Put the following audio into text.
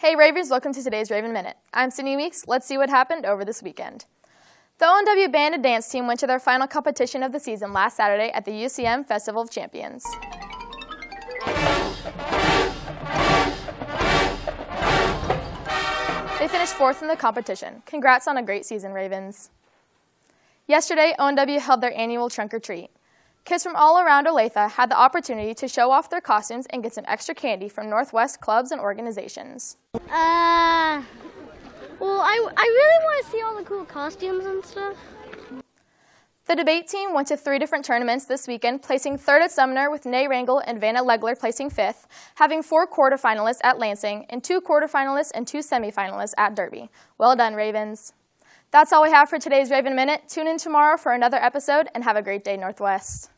Hey Ravens, welcome to today's Raven Minute. I'm Sydney Weeks. Let's see what happened over this weekend. The ONW Band and Dance team went to their final competition of the season last Saturday at the UCM Festival of Champions. They finished fourth in the competition. Congrats on a great season, Ravens. Yesterday, ONW held their annual trunk or treat. Kids from all around Olathe had the opportunity to show off their costumes and get some extra candy from Northwest clubs and organizations. Uh, well, I, I really want to see all the cool costumes and stuff. The debate team went to three different tournaments this weekend, placing third at Sumner with Nay Rangel and Vanna Legler placing fifth, having four quarterfinalists at Lansing, and two quarterfinalists and two semifinalists at Derby. Well done, Ravens. That's all we have for today's Raven Minute. Tune in tomorrow for another episode and have a great day, Northwest.